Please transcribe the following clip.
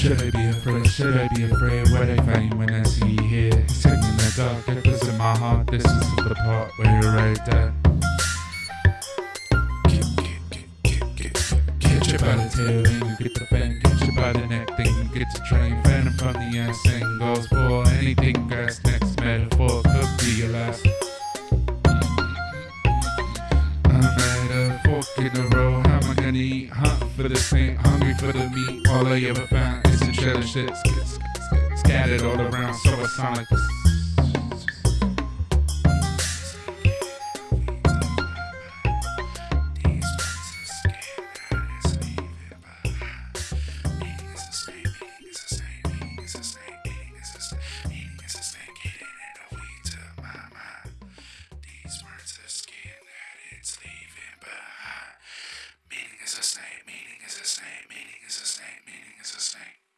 Why should I be afraid what I find when I see you here? Sitting in the dark, it goes in my heart. This is the part where you're right there. Catch you by the tail, then you get the bang. Catch you by the neck, then you get the train. Phantom from the ass and goes for anything. Grass next metaphor could be your last. I'm at a fork in the road. How am I gonna eat? Hunt for the saint, hungry for the meat. All I ever found and trailer shit scattered all around, so it sound like this. Meaning is the same, meaning is the same, meaning is the same, meaning is the same.